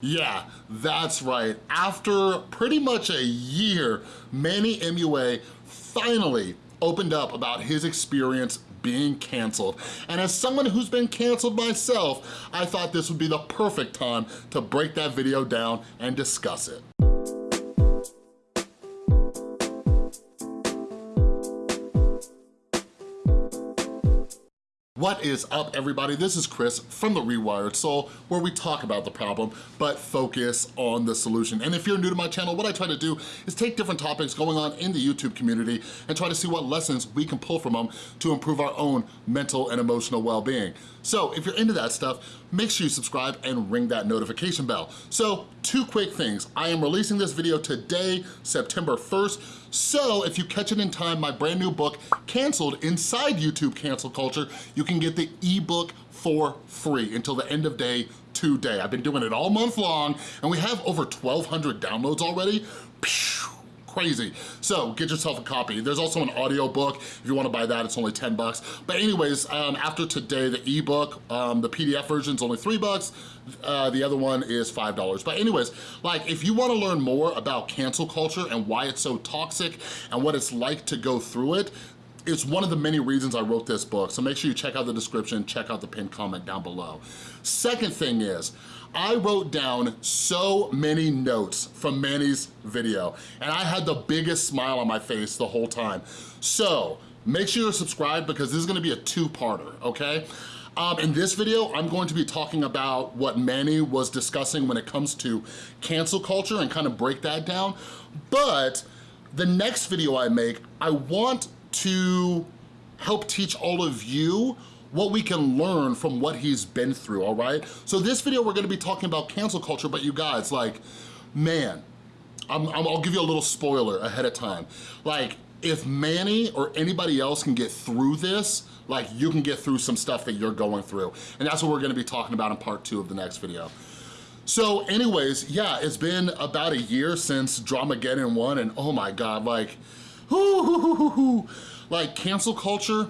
Yeah, that's right. After pretty much a year, Manny MUA finally opened up about his experience being canceled. And as someone who's been canceled myself, I thought this would be the perfect time to break that video down and discuss it. What is up everybody? This is Chris from The Rewired Soul where we talk about the problem but focus on the solution. And if you're new to my channel, what I try to do is take different topics going on in the YouTube community and try to see what lessons we can pull from them to improve our own mental and emotional well-being. So if you're into that stuff, make sure you subscribe and ring that notification bell. So two quick things. I am releasing this video today, September 1st, so if you catch it in time, my brand new book, Canceled Inside YouTube Cancel Culture, you can get the ebook for free until the end of day today. I've been doing it all month long and we have over 1,200 downloads already. Pew! Crazy. So get yourself a copy. There's also an audio book. If you wanna buy that, it's only 10 bucks. But anyways, um, after today, the ebook, um, the PDF version is only three bucks. Uh, the other one is $5. But anyways, like if you wanna learn more about cancel culture and why it's so toxic and what it's like to go through it, it's one of the many reasons I wrote this book, so make sure you check out the description, check out the pinned comment down below. Second thing is, I wrote down so many notes from Manny's video, and I had the biggest smile on my face the whole time. So, make sure you're subscribed because this is gonna be a two-parter, okay? Um, in this video, I'm going to be talking about what Manny was discussing when it comes to cancel culture and kind of break that down. But the next video I make, I want to help teach all of you what we can learn from what he's been through, all right? So this video, we're gonna be talking about cancel culture, but you guys, like, man, I'm, i will give you a little spoiler ahead of time. Like, if Manny or anybody else can get through this, like you can get through some stuff that you're going through. And that's what we're gonna be talking about in part two of the next video. So anyways, yeah, it's been about a year since Dramageddon 1 and oh my God, like, like cancel culture,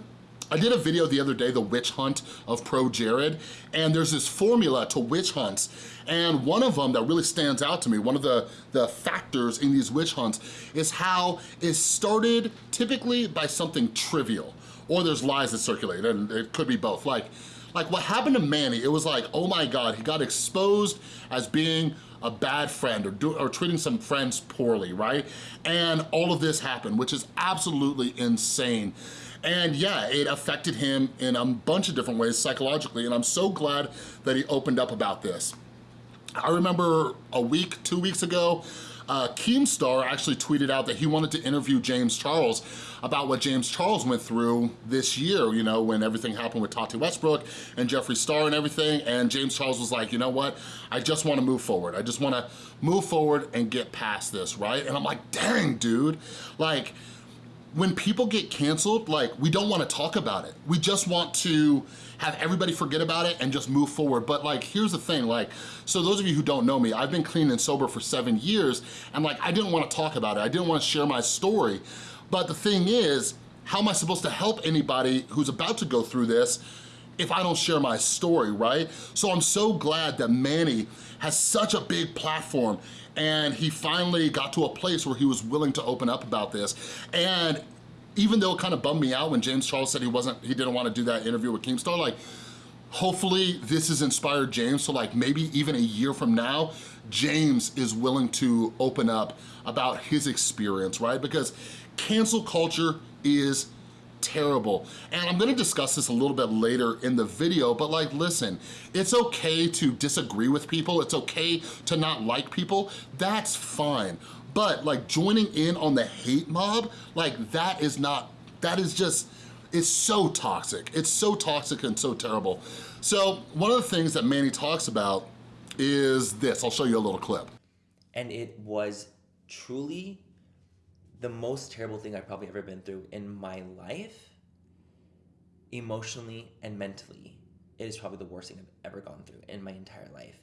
I did a video the other day, the witch hunt of Pro Jared, and there's this formula to witch hunts, and one of them that really stands out to me, one of the, the factors in these witch hunts, is how it started typically by something trivial, or there's lies that circulate, and it could be both. Like, like what happened to Manny, it was like, oh my God, he got exposed as being a bad friend or, do, or treating some friends poorly, right? And all of this happened, which is absolutely insane. And yeah, it affected him in a bunch of different ways psychologically, and I'm so glad that he opened up about this. I remember a week, two weeks ago, uh, Keemstar actually tweeted out that he wanted to interview James Charles about what James Charles went through this year, you know, when everything happened with Tati Westbrook and Jeffree Star and everything, and James Charles was like, you know what, I just wanna move forward. I just wanna move forward and get past this, right? And I'm like, dang, dude, like, when people get canceled, like, we don't wanna talk about it. We just want to have everybody forget about it and just move forward. But like, here's the thing, like, so those of you who don't know me, I've been clean and sober for seven years, and like, I didn't wanna talk about it. I didn't wanna share my story. But the thing is, how am I supposed to help anybody who's about to go through this if I don't share my story, right? So I'm so glad that Manny has such a big platform and he finally got to a place where he was willing to open up about this. And even though it kind of bummed me out when James Charles said he wasn't, he didn't want to do that interview with Keemstar, like, hopefully this has inspired James so like maybe even a year from now, James is willing to open up about his experience, right? Because cancel culture is terrible. And I'm gonna discuss this a little bit later in the video, but like, listen, it's okay to disagree with people. It's okay to not like people. That's fine. But like joining in on the hate mob, like that is not, that is just, it's so toxic. It's so toxic and so terrible. So one of the things that Manny talks about is this. I'll show you a little clip. And it was truly the most terrible thing I've probably ever been through in my life, emotionally and mentally. It is probably the worst thing I've ever gone through in my entire life.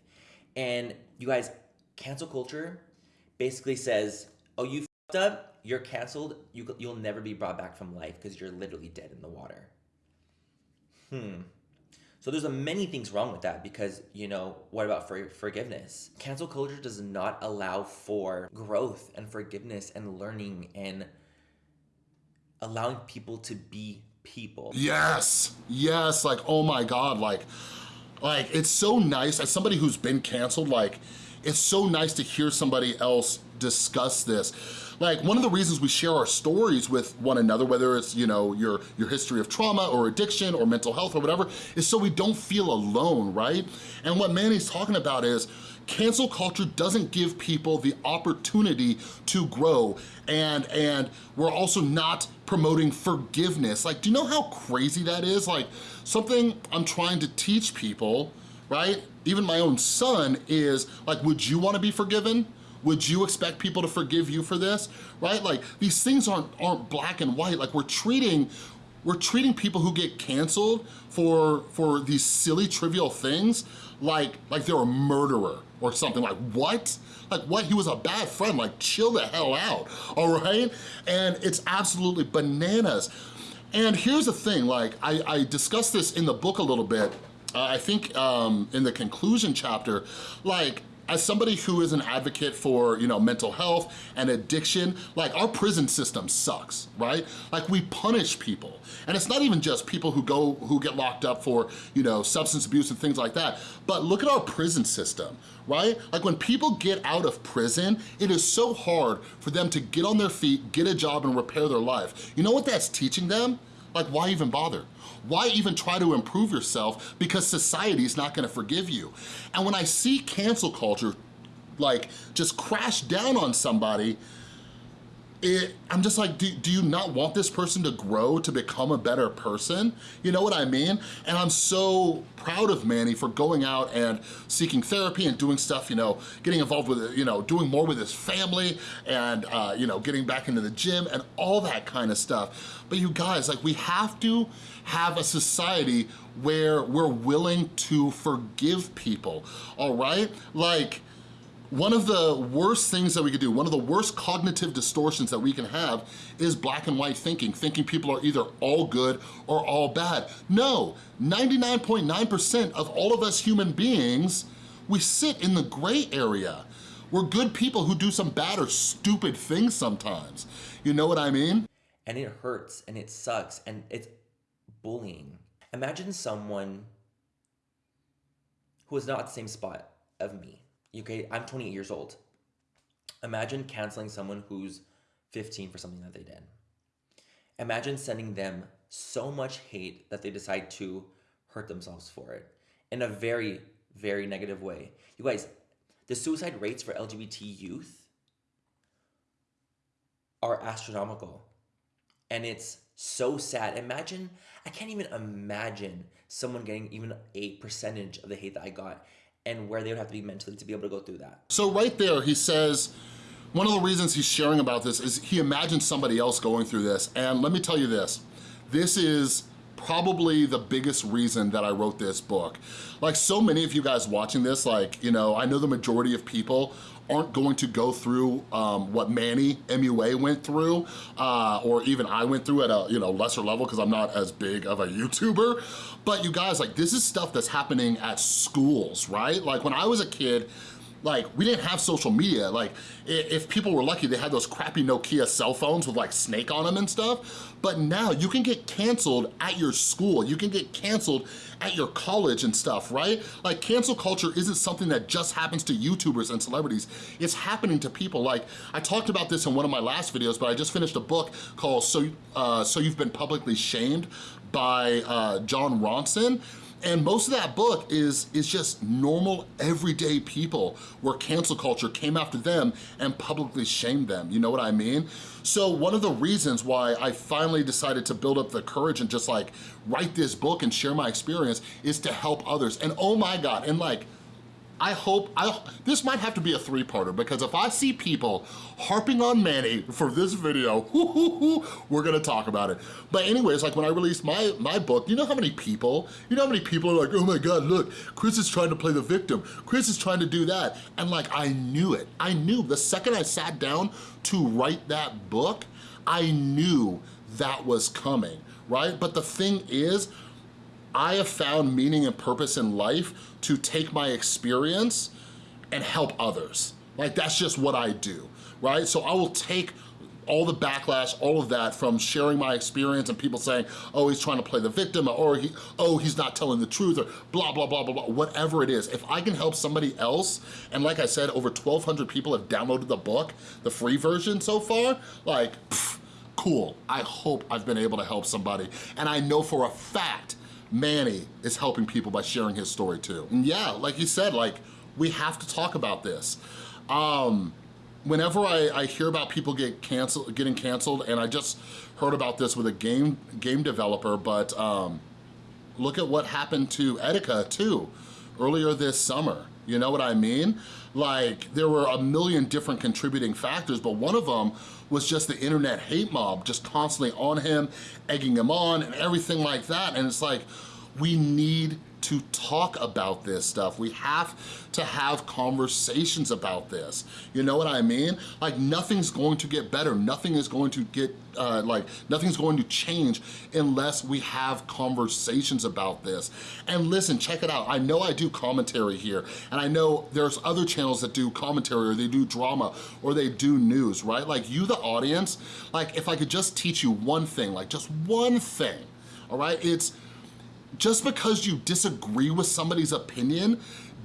And you guys, cancel culture basically says, oh, you fucked up, you're canceled, you, you'll never be brought back from life because you're literally dead in the water. Hmm. So there's a many things wrong with that because, you know, what about for forgiveness? Cancel culture does not allow for growth and forgiveness and learning and allowing people to be people. Yes, yes, like, oh my God, like, like, it's so nice, as somebody who's been canceled, like, it's so nice to hear somebody else discuss this. Like one of the reasons we share our stories with one another, whether it's, you know, your, your history of trauma or addiction or mental health or whatever, is so we don't feel alone, right? And what Manny's talking about is cancel culture doesn't give people the opportunity to grow and and we're also not promoting forgiveness like do you know how crazy that is like something i'm trying to teach people right even my own son is like would you want to be forgiven would you expect people to forgive you for this? Right? Like these things aren't, aren't black and white. Like we're treating, we're treating people who get canceled for, for these silly trivial things like, like they're a murderer or something like what? Like what, he was a bad friend, like chill the hell out, all right? And it's absolutely bananas. And here's the thing, like I, I discussed this in the book a little bit, uh, I think um, in the conclusion chapter, like as somebody who is an advocate for, you know, mental health and addiction, like our prison system sucks, right? Like we punish people. And it's not even just people who go, who get locked up for, you know, substance abuse and things like that, but look at our prison system, right? Like when people get out of prison, it is so hard for them to get on their feet, get a job and repair their life. You know what that's teaching them? Like why even bother? Why even try to improve yourself because society's not gonna forgive you? And when I see cancel culture like just crash down on somebody, it, I'm just like, do, do you not want this person to grow to become a better person? You know what I mean? And I'm so proud of Manny for going out and seeking therapy and doing stuff, you know, getting involved with, you know, doing more with his family and, uh, you know, getting back into the gym and all that kind of stuff. But you guys, like we have to have a society where we're willing to forgive people, all right? Like, one of the worst things that we could do, one of the worst cognitive distortions that we can have is black and white thinking, thinking people are either all good or all bad. No, 99.9% of all of us human beings, we sit in the gray area. We're good people who do some bad or stupid things sometimes. You know what I mean? And it hurts and it sucks and it's bullying. Imagine someone who is not at the same spot of me okay, I'm 28 years old. Imagine canceling someone who's 15 for something that they did. Imagine sending them so much hate that they decide to hurt themselves for it in a very, very negative way. You guys, the suicide rates for LGBT youth are astronomical. And it's so sad. Imagine, I can't even imagine someone getting even a percentage of the hate that I got and where they would have to be mentally to be able to go through that. So right there, he says, one of the reasons he's sharing about this is he imagines somebody else going through this. And let me tell you this, this is probably the biggest reason that I wrote this book. Like so many of you guys watching this, like, you know, I know the majority of people aren't going to go through um, what Manny MUA went through, uh, or even I went through at a you know lesser level because I'm not as big of a YouTuber. But you guys, like this is stuff that's happening at schools, right? Like when I was a kid, like we didn't have social media. Like if people were lucky, they had those crappy Nokia cell phones with like Snake on them and stuff. But now you can get canceled at your school. You can get canceled at your college and stuff, right? Like cancel culture isn't something that just happens to YouTubers and celebrities. It's happening to people. Like I talked about this in one of my last videos, but I just finished a book called So, uh, so You've Been Publicly Shamed by uh, Jon Ronson. And most of that book is, is just normal, everyday people where cancel culture came after them and publicly shamed them, you know what I mean? So one of the reasons why I finally decided to build up the courage and just like write this book and share my experience is to help others. And oh my God, and like, I hope, I, this might have to be a three-parter because if I see people harping on Manny for this video, we're gonna talk about it. But anyways, like when I released my, my book, you know how many people, you know how many people are like, oh my God, look, Chris is trying to play the victim. Chris is trying to do that. And like, I knew it. I knew the second I sat down to write that book, I knew that was coming, right? But the thing is, I have found meaning and purpose in life to take my experience and help others. Like that's just what I do, right? So I will take all the backlash, all of that from sharing my experience and people saying, oh, he's trying to play the victim, or he, oh, he's not telling the truth, or blah, blah, blah, blah, blah, whatever it is. If I can help somebody else, and like I said, over 1,200 people have downloaded the book, the free version so far, like, pff, cool. I hope I've been able to help somebody. And I know for a fact, Manny is helping people by sharing his story too. And yeah, like you said, like, we have to talk about this. Um, whenever I, I hear about people get canceled, getting canceled, and I just heard about this with a game game developer, but um, look at what happened to Etika too, earlier this summer. You know what I mean? Like, there were a million different contributing factors, but one of them was just the internet hate mob, just constantly on him, egging him on, and everything like that. And it's like, we need to talk about this stuff. We have to have conversations about this. You know what I mean? Like nothing's going to get better. Nothing is going to get, uh, like nothing's going to change unless we have conversations about this. And listen, check it out. I know I do commentary here and I know there's other channels that do commentary or they do drama or they do news, right? Like you, the audience, like if I could just teach you one thing, like just one thing, all right? It's just because you disagree with somebody's opinion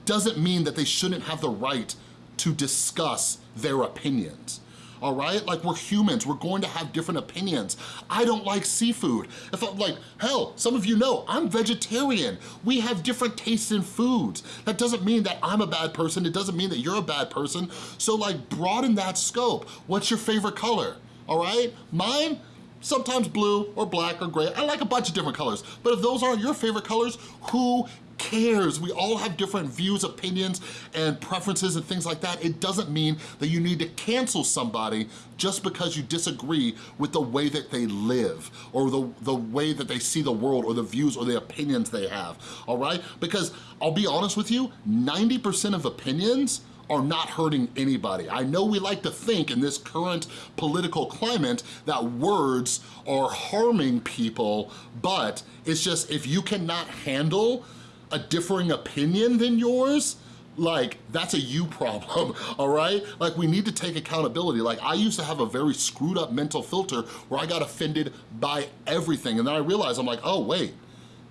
doesn't mean that they shouldn't have the right to discuss their opinions all right? Like we're humans, we're going to have different opinions. I don't like seafood. If I'm like, hell, some of you know, I'm vegetarian. We have different tastes in foods. That doesn't mean that I'm a bad person. It doesn't mean that you're a bad person. So like broaden that scope. What's your favorite color, all right? Mine, sometimes blue or black or gray. I like a bunch of different colors, but if those aren't your favorite colors, who cares? We all have different views, opinions, and preferences and things like that. It doesn't mean that you need to cancel somebody just because you disagree with the way that they live or the, the way that they see the world or the views or the opinions they have, all right? Because I'll be honest with you, 90% of opinions are not hurting anybody. I know we like to think in this current political climate that words are harming people, but it's just if you cannot handle a differing opinion than yours, like that's a you problem, all right? Like we need to take accountability. Like I used to have a very screwed up mental filter where I got offended by everything and then I realized I'm like, oh wait,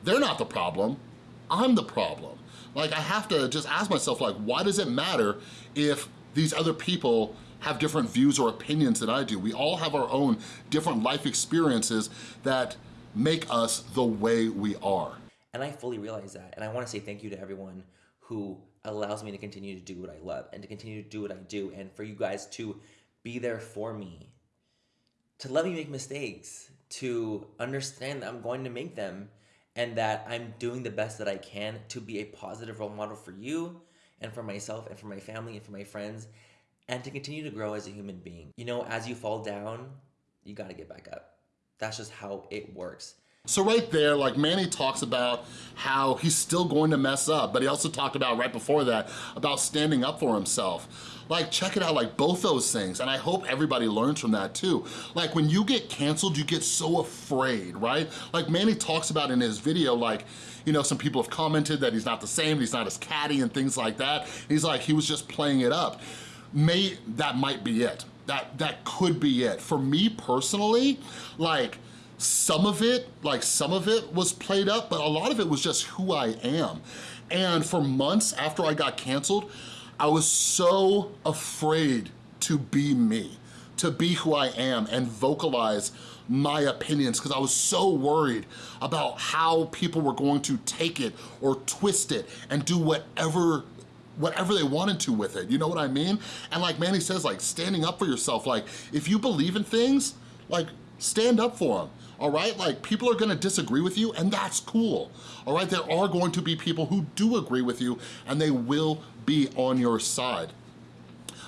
they're not the problem, I'm the problem. Like I have to just ask myself like, why does it matter if these other people have different views or opinions than I do? We all have our own different life experiences that make us the way we are. And I fully realize that. And I want to say thank you to everyone who allows me to continue to do what I love and to continue to do what I do and for you guys to be there for me, to let me make mistakes, to understand that I'm going to make them and that I'm doing the best that I can to be a positive role model for you and for myself and for my family and for my friends and to continue to grow as a human being. You know, as you fall down, you got to get back up. That's just how it works. So right there, like Manny talks about how he's still going to mess up, but he also talked about right before that, about standing up for himself. Like, check it out, like both those things, and I hope everybody learns from that too. Like, when you get canceled, you get so afraid, right? Like Manny talks about in his video, like, you know, some people have commented that he's not the same, he's not as catty and things like that. He's like, he was just playing it up. May, that might be it. That, that could be it. For me personally, like, some of it, like some of it was played up, but a lot of it was just who I am. And for months after I got canceled, I was so afraid to be me, to be who I am and vocalize my opinions because I was so worried about how people were going to take it or twist it and do whatever whatever they wanted to with it, you know what I mean? And like Manny says, like standing up for yourself, like if you believe in things, like stand up for them all right? Like people are gonna disagree with you and that's cool, all right? There are going to be people who do agree with you and they will be on your side.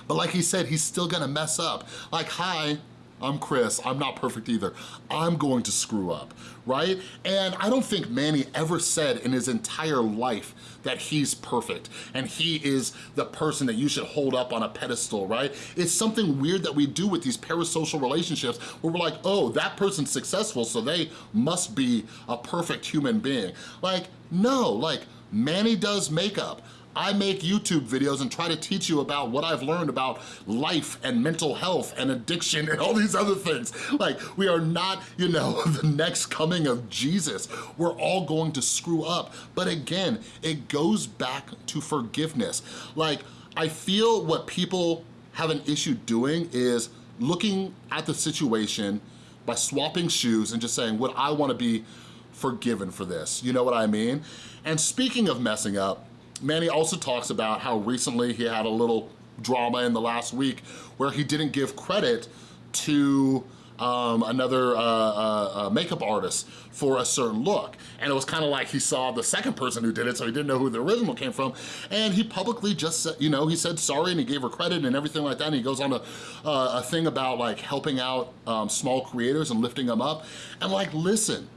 But like he said, he's still gonna mess up. Like, hi, I'm Chris, I'm not perfect either. I'm going to screw up, right? And I don't think Manny ever said in his entire life that he's perfect and he is the person that you should hold up on a pedestal, right? It's something weird that we do with these parasocial relationships where we're like, oh, that person's successful, so they must be a perfect human being. Like, no, like, Manny does makeup. I make YouTube videos and try to teach you about what I've learned about life and mental health and addiction and all these other things. Like, we are not, you know, the next coming of Jesus. We're all going to screw up. But again, it goes back to forgiveness. Like, I feel what people have an issue doing is looking at the situation by swapping shoes and just saying, would I wanna be forgiven for this? You know what I mean? And speaking of messing up, Manny also talks about how recently he had a little drama in the last week where he didn't give credit to um, another uh, uh, uh, makeup artist for a certain look. And it was kind of like he saw the second person who did it, so he didn't know who the original came from. And he publicly just said, you know, he said sorry and he gave her credit and everything like that. And he goes on a, uh, a thing about like helping out um, small creators and lifting them up. And like, listen,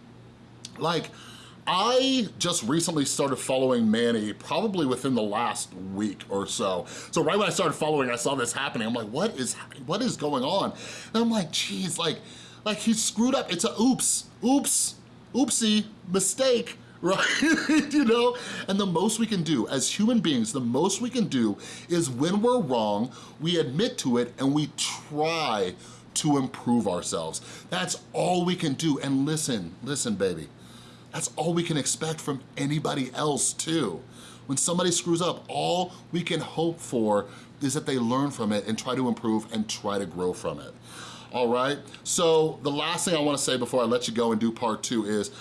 like, I just recently started following Manny probably within the last week or so. So right when I started following, I saw this happening. I'm like, what is what is going on? And I'm like, geez, like, like he screwed up. It's a oops, oops, oopsie, mistake, right? you know? And the most we can do as human beings, the most we can do is when we're wrong, we admit to it and we try to improve ourselves. That's all we can do. And listen, listen, baby, that's all we can expect from anybody else too. When somebody screws up, all we can hope for is that they learn from it and try to improve and try to grow from it. All right, so the last thing I wanna say before I let you go and do part two is,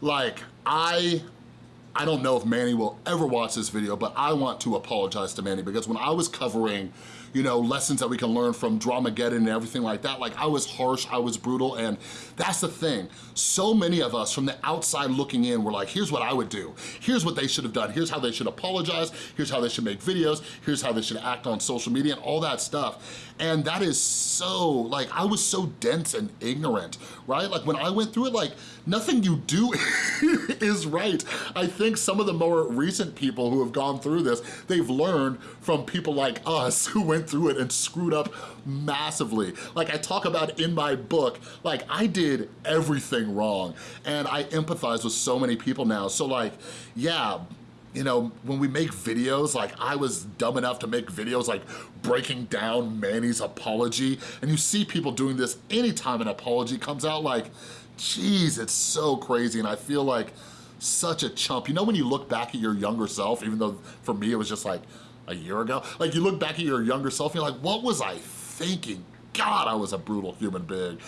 like, I I don't know if Manny will ever watch this video, but I want to apologize to Manny because when I was covering you know, lessons that we can learn from Dramageddon and everything like that. Like I was harsh, I was brutal, and that's the thing. So many of us from the outside looking in were like, here's what I would do. Here's what they should have done. Here's how they should apologize. Here's how they should make videos. Here's how they should act on social media and all that stuff. And that is so, like, I was so dense and ignorant, right? Like when I went through it, like nothing you do is right. I think some of the more recent people who have gone through this, they've learned from people like us who went through it and screwed up massively. Like I talk about in my book, like I did everything wrong and I empathize with so many people now. So like, yeah, you know, when we make videos, like I was dumb enough to make videos like breaking down Manny's apology and you see people doing this anytime an apology comes out like, geez, it's so crazy and I feel like such a chump. You know when you look back at your younger self, even though for me it was just like a year ago, like you look back at your younger self you're like, what was I thinking? God, I was a brutal human being.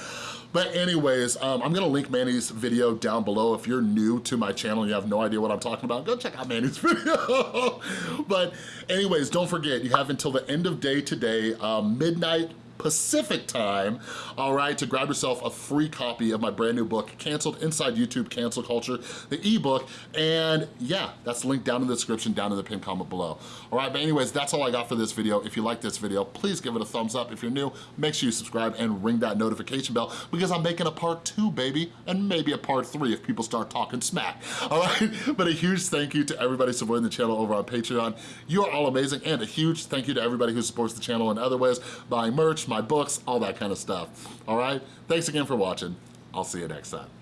But anyways, um, I'm gonna link Manny's video down below. If you're new to my channel and you have no idea what I'm talking about, go check out Manny's video. but anyways, don't forget, you have until the end of day today, um, midnight Pacific time, all right, to grab yourself a free copy of my brand new book, Canceled Inside YouTube Cancel Culture, the ebook, and yeah, that's linked down in the description, down in the pinned comment below. All right, but anyways, that's all I got for this video. If you like this video, please give it a thumbs up. If you're new, make sure you subscribe and ring that notification bell because I'm making a part two, baby, and maybe a part three if people start talking smack, all right? But a huge thank you to everybody supporting the channel over on Patreon. You are all amazing, and a huge thank you to everybody who supports the channel in other ways, buying my books, all that kind of stuff. All right? Thanks again for watching. I'll see you next time.